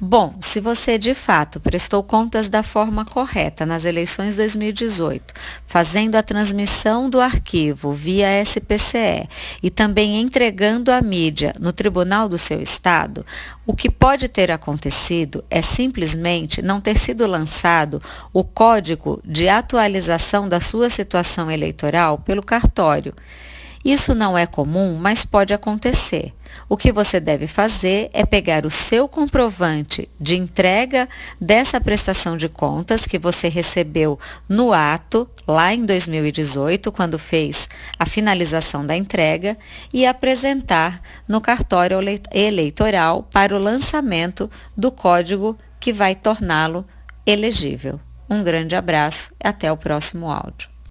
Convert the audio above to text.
Bom, se você de fato prestou contas da forma correta nas eleições 2018, fazendo a transmissão do arquivo via SPCE e também entregando a mídia no tribunal do seu estado, o que pode ter acontecido é simplesmente não ter sido lançado o código de atualização da sua situação eleitoral pelo cartório. Isso não é comum, mas pode acontecer. O que você deve fazer é pegar o seu comprovante de entrega dessa prestação de contas que você recebeu no ato, lá em 2018, quando fez a finalização da entrega, e apresentar no cartório eleitoral para o lançamento do código que vai torná-lo elegível. Um grande abraço e até o próximo áudio.